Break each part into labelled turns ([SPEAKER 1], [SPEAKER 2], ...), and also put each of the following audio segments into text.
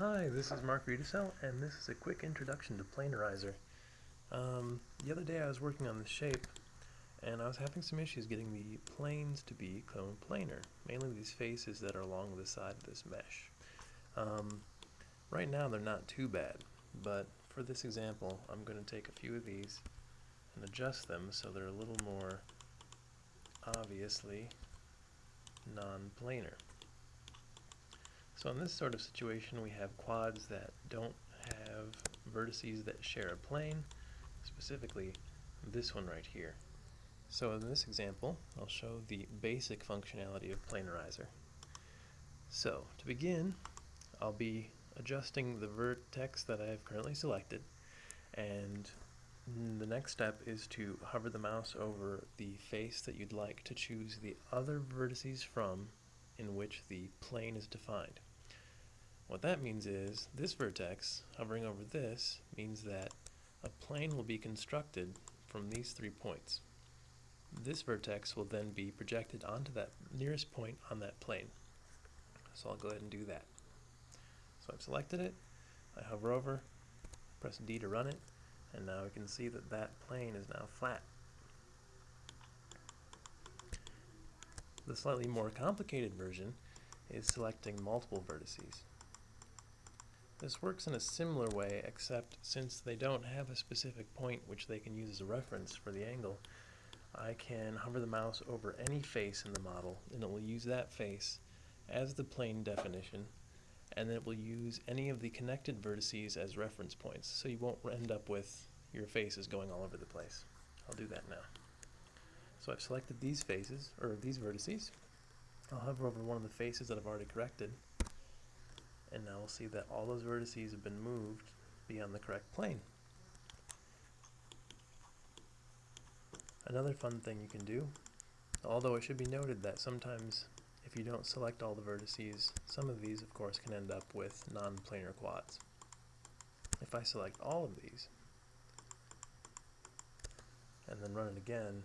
[SPEAKER 1] Hi, this is Mark Riedesel, and this is a quick introduction to Planarizer. Um, the other day I was working on the shape, and I was having some issues getting the planes to be planar, mainly these faces that are along the side of this mesh. Um, right now they're not too bad, but for this example I'm going to take a few of these and adjust them so they're a little more obviously non-planar. So in this sort of situation we have quads that don't have vertices that share a plane, specifically this one right here. So in this example I'll show the basic functionality of Planarizer. So to begin I'll be adjusting the vertex that I have currently selected and the next step is to hover the mouse over the face that you'd like to choose the other vertices from in which the plane is defined. What that means is this vertex, hovering over this, means that a plane will be constructed from these three points. This vertex will then be projected onto that nearest point on that plane. So I'll go ahead and do that. So I've selected it, I hover over, press D to run it, and now we can see that that plane is now flat. The slightly more complicated version is selecting multiple vertices. This works in a similar way, except since they don't have a specific point which they can use as a reference for the angle, I can hover the mouse over any face in the model, and it will use that face as the plane definition, and then it will use any of the connected vertices as reference points, so you won't end up with your faces going all over the place. I'll do that now. So I've selected these faces, or these vertices. I'll hover over one of the faces that I've already corrected, and now we'll see that all those vertices have been moved beyond the correct plane. Another fun thing you can do, although it should be noted that sometimes if you don't select all the vertices, some of these of course can end up with non-planar quads. If I select all of these, and then run it again,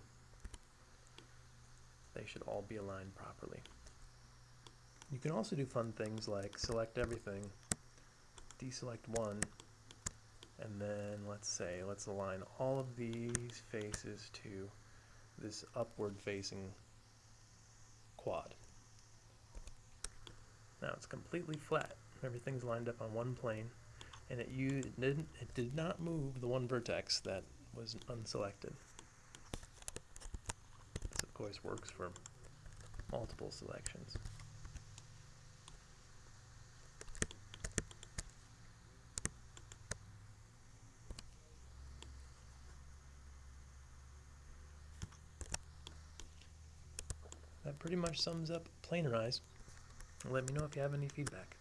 [SPEAKER 1] they should all be aligned properly. You can also do fun things like select everything, deselect one, and then let's say, let's align all of these faces to this upward facing quad. Now it's completely flat. Everything's lined up on one plane, and it, it, didn't, it did not move the one vertex that was unselected. This of course works for multiple selections. Pretty much sums up Planarize. Let me know if you have any feedback.